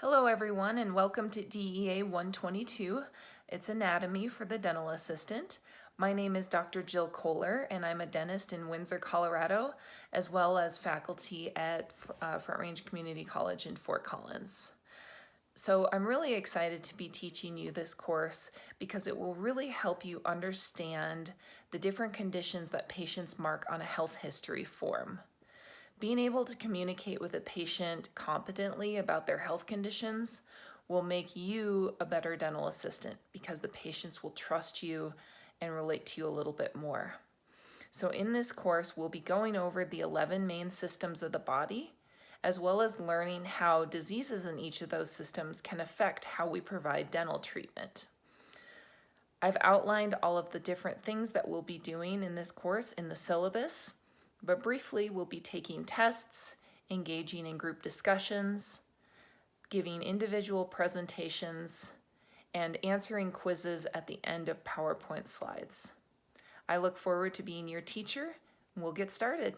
Hello everyone and welcome to DEA 122. It's anatomy for the dental assistant. My name is Dr. Jill Kohler and I'm a dentist in Windsor, Colorado, as well as faculty at uh, Front Range Community College in Fort Collins. So I'm really excited to be teaching you this course because it will really help you understand the different conditions that patients mark on a health history form. Being able to communicate with a patient competently about their health conditions will make you a better dental assistant because the patients will trust you and relate to you a little bit more. So in this course, we'll be going over the 11 main systems of the body, as well as learning how diseases in each of those systems can affect how we provide dental treatment. I've outlined all of the different things that we'll be doing in this course in the syllabus, but briefly we'll be taking tests, engaging in group discussions, giving individual presentations, and answering quizzes at the end of PowerPoint slides. I look forward to being your teacher, we'll get started.